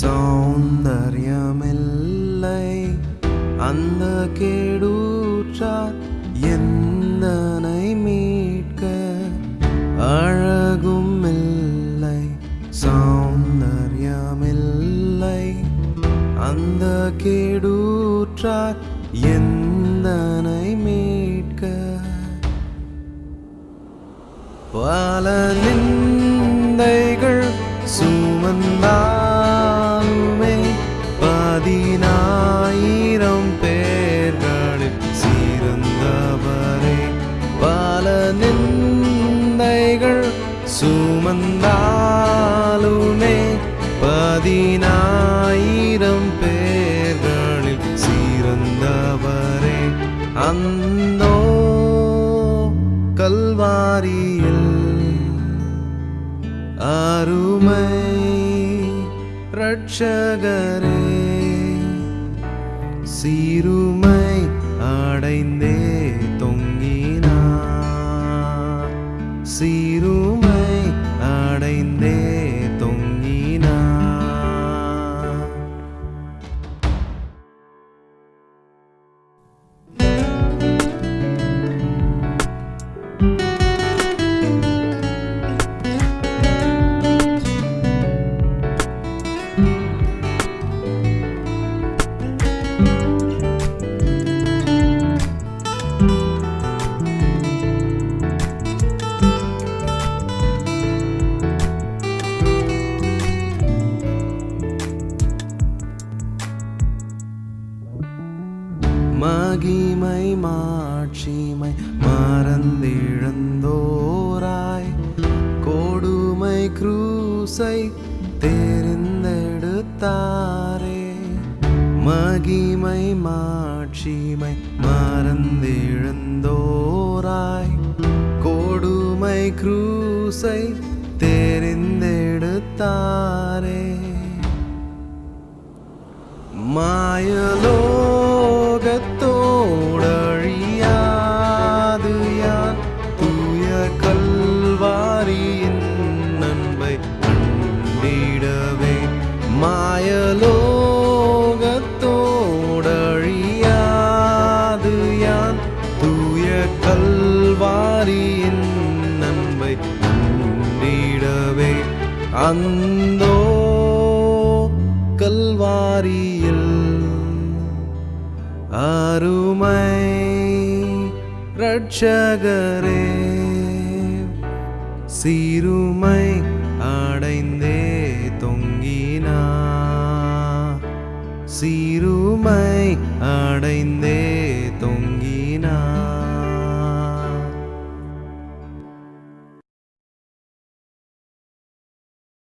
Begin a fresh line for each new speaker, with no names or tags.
சௌந்தர்யமில்லை. அந்த கேடூற்றார் எந்தனை மீட்க அழகும் இல்லை சௌந்தர்யமில்லை. அந்த கேடூற்றார் எந்தனை மீட்க பல நிந்தைகள் சுமந்தார் பல நிந்தைகள் சுமந்தாலுமே பதினாயிரம் பேர்களில் சிறந்தவரே. அந்தோ கல்வாரியில் அருமை ரட்சகரே சீருமை அடைந்தே மகிமை மாட்சிமை மறந்திழந்தோராய். கொடுமை குரூசை தெரிந்தெடுத்தாரே. மகிமை மாட்சிமை மறந்திழந்தோராய். கொடுமை குரூசை தெரிந்தெடுத்தார் தூய கல்வாரியின் நன்மை நீடவே அந்தோ கல்வாரியில் அருமை ரட்சகரே சீருமை அடைந்தே தொங்கினா. சீருமை அடைந்தே Medina